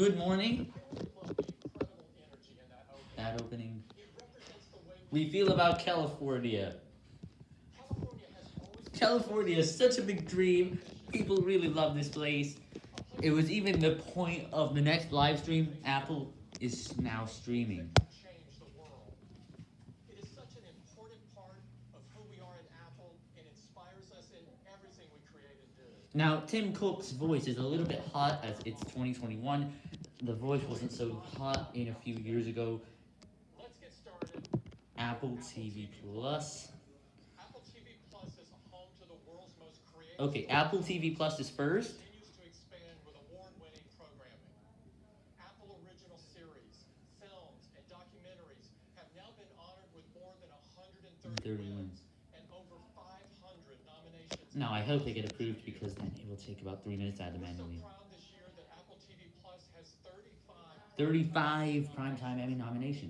Good morning. That opening. We feel about California. California is such a big dream. People really love this place. It was even the point of the next live stream. Apple is now streaming. change the world. It is such an important part of who we are in Apple. It inspires us in everything we create and do. Now, Tim Cook's voice is a little bit hot as it's 2021. The voice wasn't so hot in a few years ago. Let's get started. Apple TV Plus. Apple TV Plus is a home to the world's most creative. Okay, Apple TV Plus is first. Continues to expand with award-winning programming. Apple original series, films, and documentaries have now been honored with more than 130 Now, I hope they get approved because then it will take about three minutes out of manually. this year Apple TV Plus has 35 35 primetime Emmy nominations.